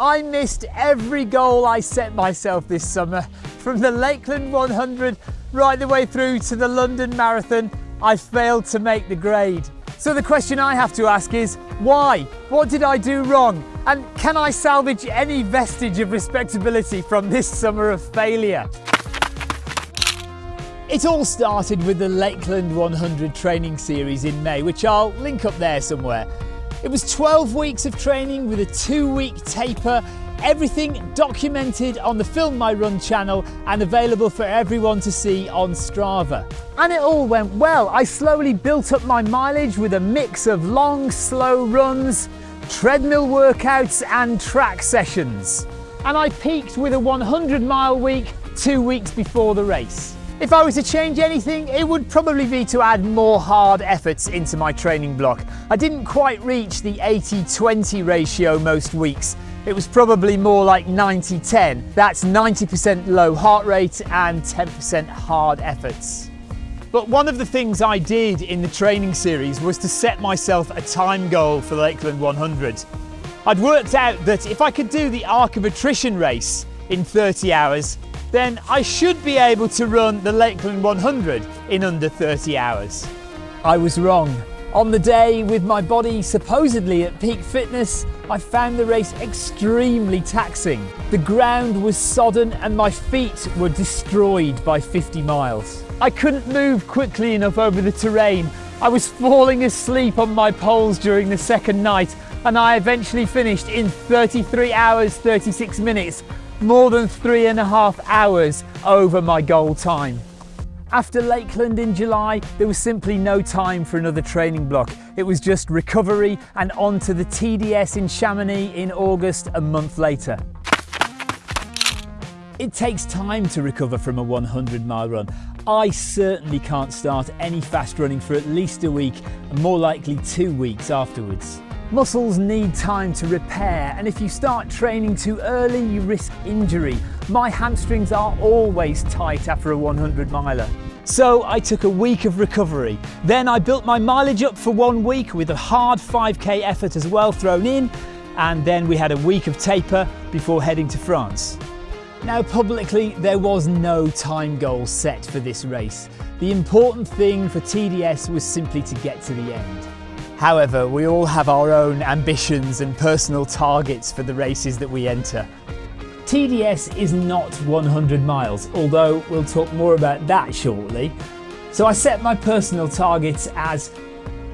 I missed every goal I set myself this summer, from the Lakeland 100 right the way through to the London Marathon. I failed to make the grade. So the question I have to ask is, why? What did I do wrong? And can I salvage any vestige of respectability from this summer of failure? It all started with the Lakeland 100 training series in May, which I'll link up there somewhere. It was 12 weeks of training with a two week taper, everything documented on the Film My Run channel and available for everyone to see on Strava. And it all went well. I slowly built up my mileage with a mix of long, slow runs, treadmill workouts and track sessions. And I peaked with a 100 mile week two weeks before the race. If I was to change anything, it would probably be to add more hard efforts into my training block. I didn't quite reach the 80-20 ratio most weeks. It was probably more like 90-10. That's 90% low heart rate and 10% hard efforts. But one of the things I did in the training series was to set myself a time goal for Lakeland 100. I'd worked out that if I could do the Arc of Attrition race in 30 hours, then I should be able to run the Lakeland 100 in under 30 hours. I was wrong. On the day, with my body supposedly at peak fitness, I found the race extremely taxing. The ground was sodden and my feet were destroyed by 50 miles. I couldn't move quickly enough over the terrain. I was falling asleep on my poles during the second night and I eventually finished in 33 hours 36 minutes more than three and a half hours over my goal time. After Lakeland in July, there was simply no time for another training block. It was just recovery and on to the TDS in Chamonix in August a month later. It takes time to recover from a 100 mile run. I certainly can't start any fast running for at least a week and more likely two weeks afterwards. Muscles need time to repair and if you start training too early you risk injury. My hamstrings are always tight after a 100 miler. So I took a week of recovery. Then I built my mileage up for one week with a hard 5k effort as well thrown in and then we had a week of taper before heading to France. Now publicly there was no time goal set for this race. The important thing for TDS was simply to get to the end. However, we all have our own ambitions and personal targets for the races that we enter. TDS is not 100 miles, although we'll talk more about that shortly. So I set my personal targets as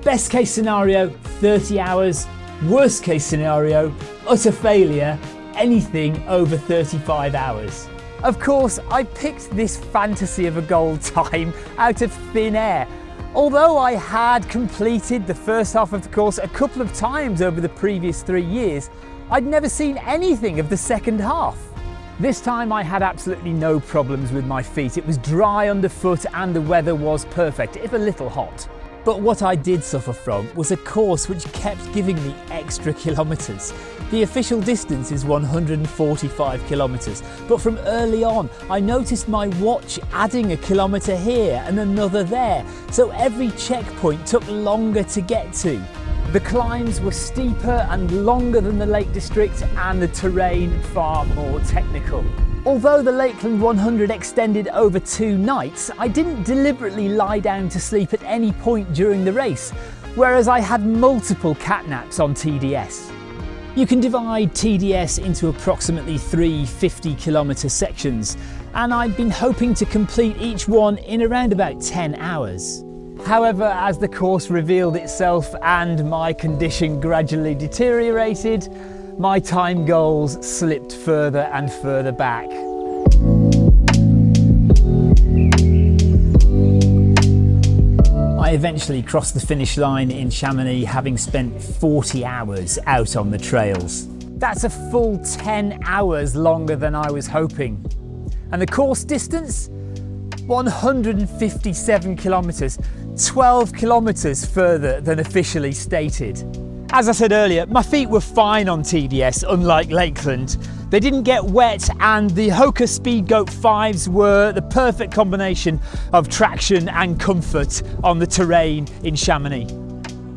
best case scenario 30 hours, worst case scenario utter failure, anything over 35 hours. Of course, I picked this fantasy of a goal time out of thin air Although I had completed the first half of the course a couple of times over the previous three years, I'd never seen anything of the second half. This time I had absolutely no problems with my feet. It was dry underfoot and the weather was perfect, if a little hot. But what I did suffer from was a course which kept giving me extra kilometres. The official distance is 145 kilometres, but from early on I noticed my watch adding a kilometre here and another there, so every checkpoint took longer to get to. The climbs were steeper and longer than the Lake District and the terrain far more technical. Although the Lakeland 100 extended over two nights, I didn't deliberately lie down to sleep at any point during the race, whereas I had multiple catnaps on TDS. You can divide TDS into approximately three 50 kilometre sections, and I'd been hoping to complete each one in around about 10 hours. However, as the course revealed itself and my condition gradually deteriorated, my time goals slipped further and further back. Eventually crossed the finish line in Chamonix having spent 40 hours out on the trails. That's a full 10 hours longer than I was hoping. And the course distance? 157 kilometres, 12 kilometres further than officially stated. As I said earlier, my feet were fine on TDS, unlike Lakeland. They didn't get wet and the Hoka Speedgoat 5s were the perfect combination of traction and comfort on the terrain in Chamonix.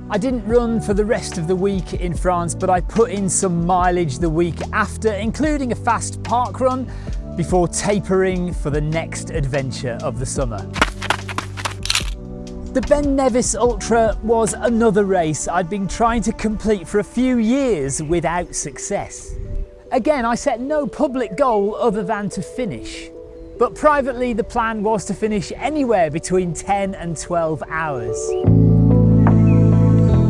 I didn't run for the rest of the week in France, but I put in some mileage the week after, including a fast park run, before tapering for the next adventure of the summer. The Ben Nevis Ultra was another race I'd been trying to complete for a few years without success. Again, I set no public goal other than to finish. But privately, the plan was to finish anywhere between 10 and 12 hours.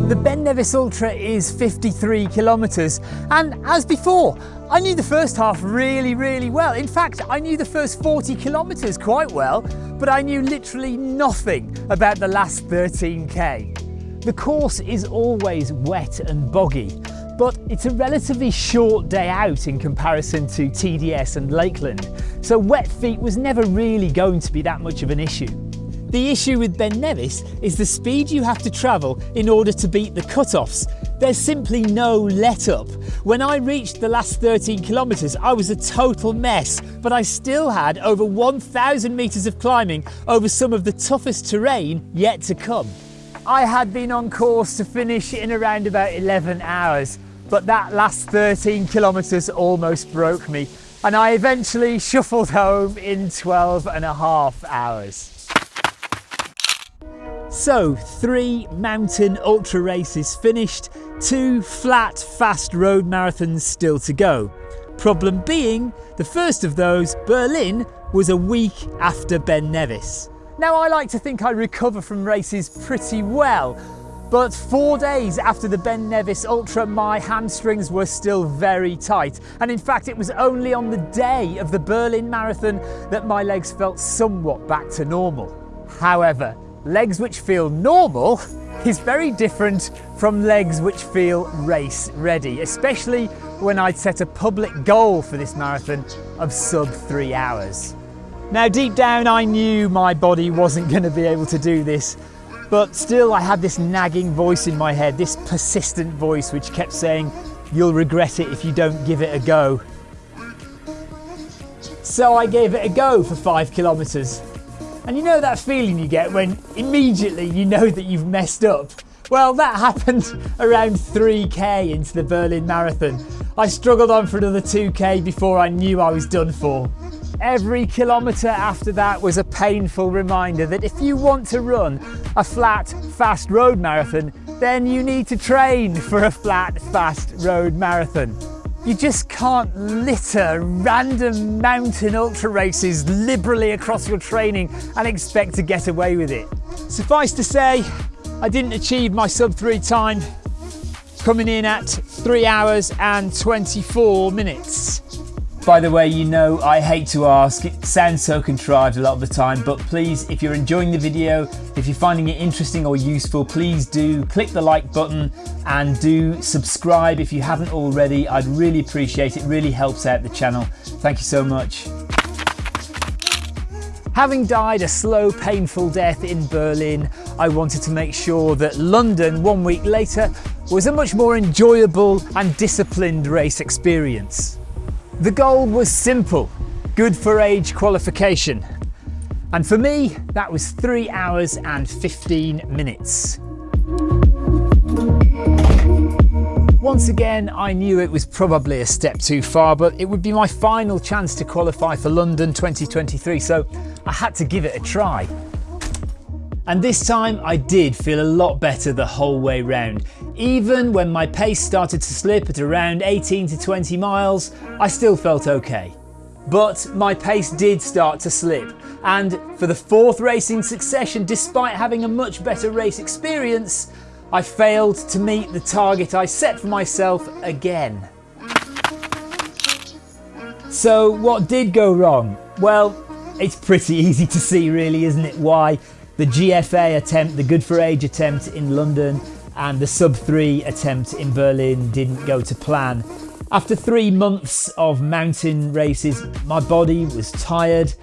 The Ben Nevis Ultra is 53 kilometres, and as before, I knew the first half really, really well. In fact, I knew the first 40 kilometres quite well, but I knew literally nothing about the last 13k. The course is always wet and boggy, but it's a relatively short day out in comparison to TDS and Lakeland, so wet feet was never really going to be that much of an issue. The issue with Ben Nevis is the speed you have to travel in order to beat the cut-offs. There's simply no let up. When I reached the last 13 kilometres, I was a total mess, but I still had over 1,000 metres of climbing over some of the toughest terrain yet to come. I had been on course to finish in around about 11 hours, but that last 13 kilometres almost broke me, and I eventually shuffled home in 12 and a half hours. So, three mountain ultra races finished, two flat, fast road marathons still to go. Problem being, the first of those, Berlin, was a week after Ben Nevis. Now, I like to think I recover from races pretty well, but four days after the Ben Nevis Ultra, my hamstrings were still very tight. And in fact, it was only on the day of the Berlin Marathon that my legs felt somewhat back to normal. However, legs which feel normal is very different from legs which feel race ready, especially when I'd set a public goal for this marathon of sub three hours. Now deep down I knew my body wasn't going to be able to do this, but still I had this nagging voice in my head, this persistent voice which kept saying, you'll regret it if you don't give it a go. So I gave it a go for five kilometres and you know that feeling you get when immediately you know that you've messed up? Well, that happened around 3k into the Berlin Marathon. I struggled on for another 2k before I knew I was done for. Every kilometre after that was a painful reminder that if you want to run a flat, fast road marathon, then you need to train for a flat, fast road marathon. You just can't litter random mountain ultra races liberally across your training and expect to get away with it. Suffice to say, I didn't achieve my sub three time, coming in at three hours and 24 minutes. By the way, you know I hate to ask, it sounds so contrived a lot of the time, but please, if you're enjoying the video, if you're finding it interesting or useful, please do click the like button and do subscribe if you haven't already. I'd really appreciate it, it really helps out the channel. Thank you so much. Having died a slow, painful death in Berlin, I wanted to make sure that London, one week later, was a much more enjoyable and disciplined race experience. The goal was simple, good for age qualification. And for me, that was three hours and 15 minutes. Once again, I knew it was probably a step too far, but it would be my final chance to qualify for London 2023, so I had to give it a try. And this time I did feel a lot better the whole way round. Even when my pace started to slip at around 18 to 20 miles, I still felt okay. But my pace did start to slip, and for the fourth race in succession, despite having a much better race experience, I failed to meet the target I set for myself again. So what did go wrong? Well, it's pretty easy to see really, isn't it, why the GFA attempt, the Good for Age attempt in London, and the sub 3 attempt in Berlin didn't go to plan. After three months of mountain races, my body was tired.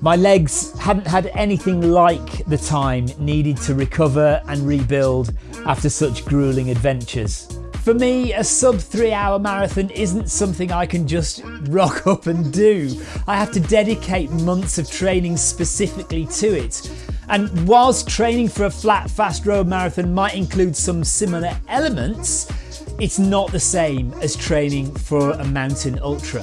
My legs hadn't had anything like the time needed to recover and rebuild after such grueling adventures. For me, a sub three hour marathon isn't something I can just rock up and do. I have to dedicate months of training specifically to it. And whilst training for a flat, fast road marathon might include some similar elements, it's not the same as training for a mountain ultra.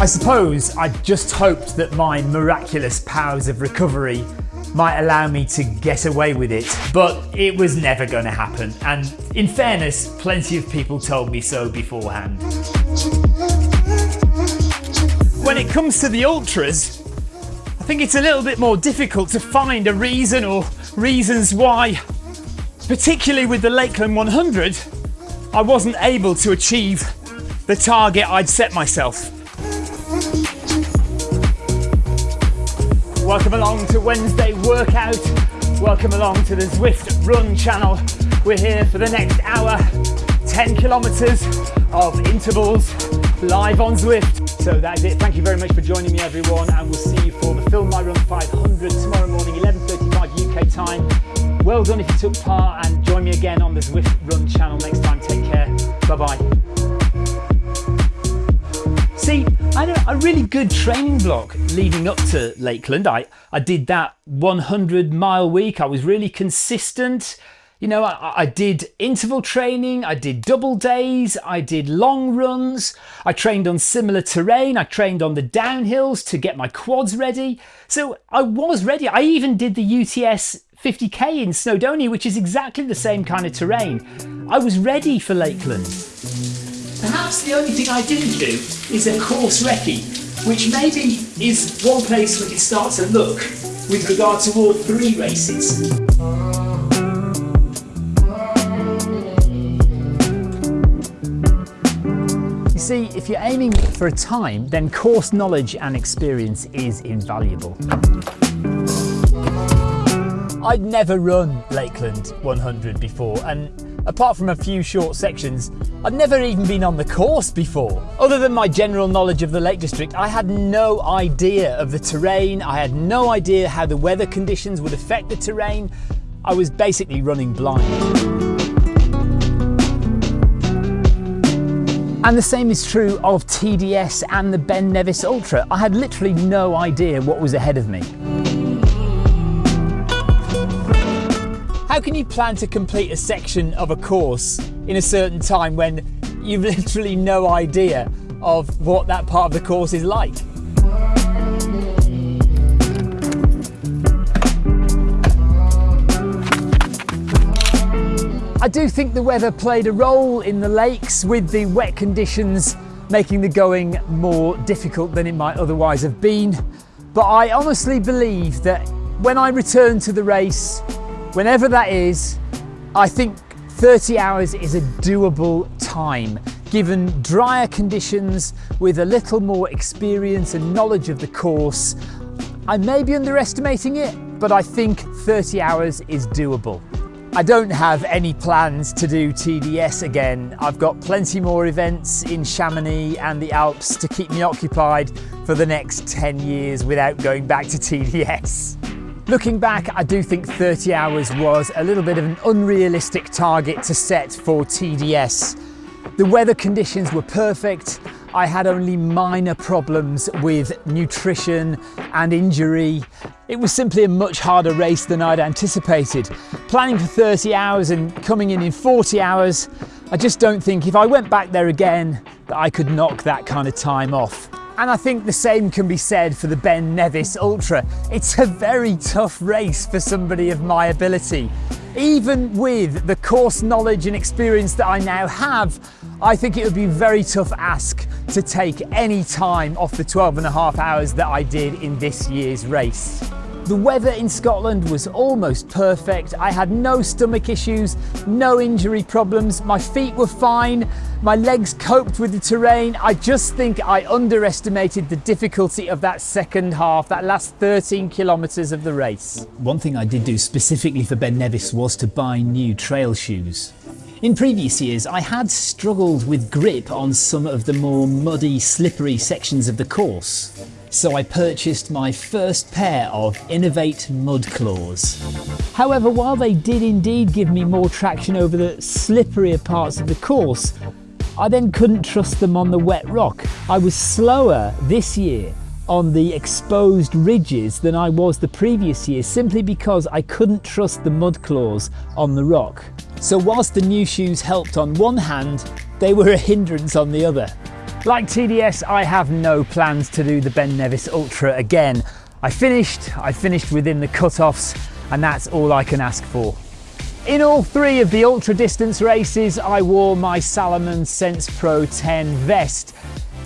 I suppose I just hoped that my miraculous powers of recovery might allow me to get away with it, but it was never going to happen. And in fairness, plenty of people told me so beforehand. When it comes to the ultras, think it's a little bit more difficult to find a reason or reasons why particularly with the Lakeland 100, I wasn't able to achieve the target I'd set myself. Welcome along to Wednesday workout. Welcome along to the Zwift Run channel. We're here for the next hour, 10 kilometers of intervals live on Zwift. So that's it. Thank you very much for joining me everyone and we'll see you for the Film My Run 500 tomorrow morning 11.35 UK time well done if you took part and join me again on the Zwift Run channel next time. Take care. Bye bye. See, I had a, really good training block leading up to Lakeland. I, I did that 100 mile week. I was really consistent. You know, I, I, did interval training, I did double days, I did long runs, I trained on similar terrain, I trained on the downhills to get my quads ready. So I was ready. I even did the UTS 50k in Snowdonia, which is exactly the same kind of terrain. I was ready for Lakeland. Perhaps the only thing I didn't do is a course recce, which maybe is one place we could start to look with regard to all three races. See, if you're aiming for a time, then course knowledge and experience is invaluable. I'd never run Lakeland 100 before and apart from a few short sections, I'd never even been on the course before. Other than my general knowledge of the Lake District, I had no idea of the terrain, I had no idea how the weather conditions would affect the terrain. I was basically running blind. And the same is true of TDS and the Ben Nevis Ultra. I had literally no idea what was ahead of me. How can you plan to complete a section of a course in a certain time when you've literally no idea of what that part of the course is like? I do think the weather played a role in the lakes with the wet conditions making the going more difficult than it might otherwise have been. But I honestly believe that when I return to the race Whenever that is, I think 30 hours is a doable time given drier conditions with a little more experience and knowledge of the course. I may be underestimating it, but I think 30 hours is doable. I don't have any plans to do TDS again. I've got plenty more events in Chamonix and the Alps to keep me occupied for the next 10 years without going back to TDS. Looking back, I do think 30 hours was a little bit of an unrealistic target to set for TDS. The weather conditions were perfect. I had only minor problems with nutrition and injury. It was simply a much harder race than I'd anticipated. Planning for 30 hours and coming in in 40 hours, I just don't think if I went back there again that I could knock that kind of time off. And I think the same can be said for the Ben Nevis Ultra. It's a very tough race for somebody of my ability. Even with the course knowledge and experience that I now have, I think it would be a very tough ask to take any time off the 12 and a half hours that I did in this year's race. The weather in Scotland was almost perfect. I had no stomach issues, no injury problems. My feet were fine. My legs coped with the terrain. I just think I underestimated the difficulty of that second half, that last 13 kilometres of the race. One thing I did do specifically for Ben Nevis was to buy new trail shoes. In previous years, I had struggled with grip on some of the more muddy, slippery sections of the course so I purchased my first pair of Inov-8 Mud Claws. However, while they did indeed give me more traction over the slipperier parts of the course, I then couldn't trust them on the wet rock. I was slower this year on the exposed ridges than I was the previous year simply because I couldn't trust the mud claws on the rock. So whilst the new shoes helped on one hand, they were a hindrance on the other. Like TDS, I have no plans to do the Ben Nevis Ultra again. I finished, I finished within the cut-offs, and that's all I can ask for. In all three of the ultra distance races, I wore my Salomon Sense Pro 10 vest.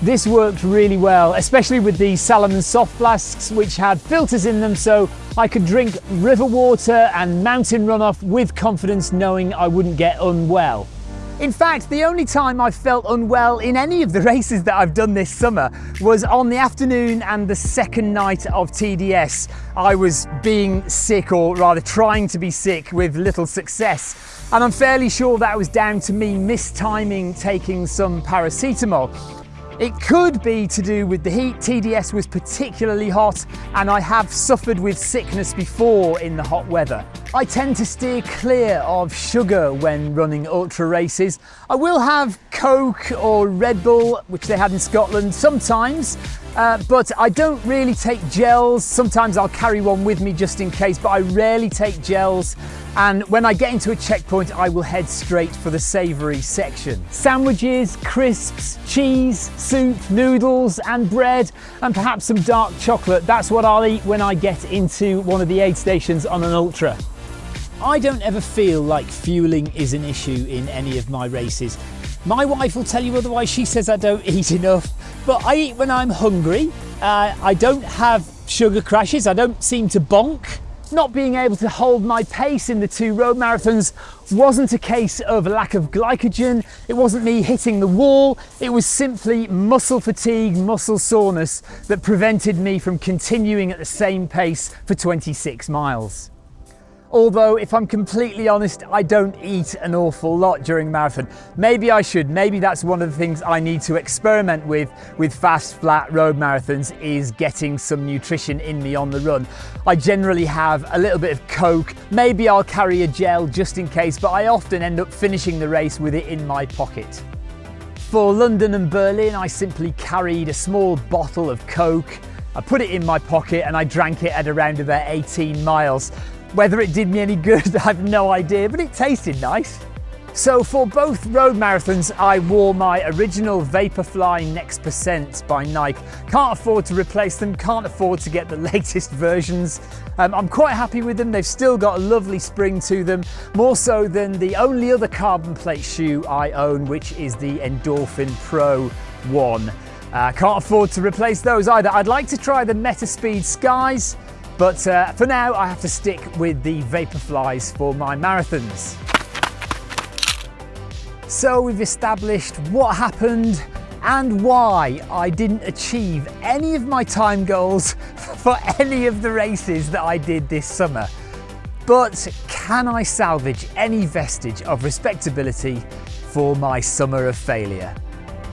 This worked really well, especially with the Salomon soft flasks, which had filters in them, so I could drink river water and mountain runoff with confidence, knowing I wouldn't get unwell. In fact, the only time I felt unwell in any of the races that I've done this summer was on the afternoon and the second night of TDS. I was being sick, or rather trying to be sick, with little success. And I'm fairly sure that was down to me mistiming taking some paracetamol. It could be to do with the heat. TDS was particularly hot and I have suffered with sickness before in the hot weather. I tend to steer clear of sugar when running ultra races. I will have Coke or Red Bull, which they had in Scotland sometimes, uh, but I don't really take gels. Sometimes I'll carry one with me just in case, but I rarely take gels. And when I get into a checkpoint, I will head straight for the savoury section. Sandwiches, crisps, cheese, soup, noodles, and bread, and perhaps some dark chocolate. That's what I'll eat when I get into one of the aid stations on an ultra. I don't ever feel like fueling is an issue in any of my races. My wife will tell you otherwise, she says I don't eat enough, but I eat when I'm hungry. Uh, I don't have sugar crashes, I don't seem to bonk. Not being able to hold my pace in the two road marathons wasn't a case of lack of glycogen, it wasn't me hitting the wall, it was simply muscle fatigue, muscle soreness that prevented me from continuing at the same pace for 26 miles. Although, if I'm completely honest, I don't eat an awful lot during marathon. Maybe I should. Maybe that's one of the things I need to experiment with with fast, flat road marathons is getting some nutrition in me on the run. I generally have a little bit of Coke. Maybe I'll carry a gel just in case, but I often end up finishing the race with it in my pocket. For London and Berlin, I simply carried a small bottle of Coke. I put it in my pocket and I drank it at around about 18 miles. Whether it did me any good, I've no idea, but it tasted nice. So for both road marathons, I wore my original Vaporfly Next Percent by Nike. Can't afford to replace them, can't afford to get the latest versions. Um, I'm quite happy with them. They've still got a lovely spring to them, more so than the only other carbon plate shoe I own, which is the Endorphin Pro 1. Uh, can't afford to replace those either. I'd like to try the Metaspeed Skies, but uh, for now, I have to stick with the Vaporflies for my marathons. So we've established what happened and why I didn't achieve any of my time goals for any of the races that I did this summer. But can I salvage any vestige of respectability for my summer of failure?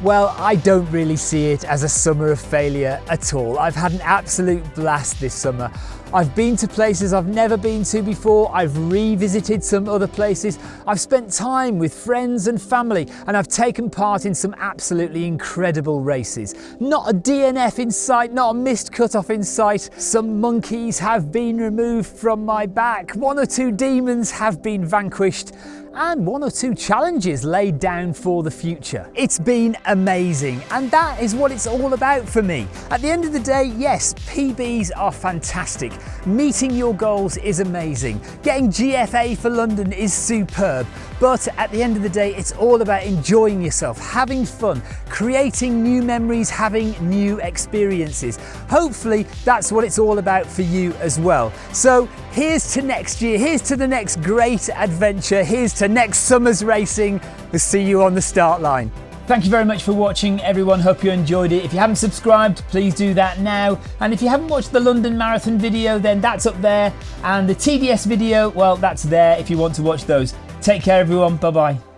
Well, I don't really see it as a summer of failure at all. I've had an absolute blast this summer. I've been to places I've never been to before, I've revisited some other places, I've spent time with friends and family, and I've taken part in some absolutely incredible races. Not a DNF in sight, not a missed cutoff in sight. Some monkeys have been removed from my back, one or two demons have been vanquished, and one or two challenges laid down for the future. It's been amazing, and that is what it's all about for me. At the end of the day, yes, PBs are fantastic. Meeting your goals is amazing. Getting GFA for London is superb. But at the end of the day, it's all about enjoying yourself, having fun, creating new memories, having new experiences. Hopefully, that's what it's all about for you as well. So here's to next year, here's to the next great adventure, here's to next summer's racing. We'll see you on the start line. Thank you very much for watching everyone, hope you enjoyed it. If you haven't subscribed, please do that now. And if you haven't watched the London Marathon video, then that's up there. And the TDS video, well, that's there if you want to watch those. Take care everyone, bye bye.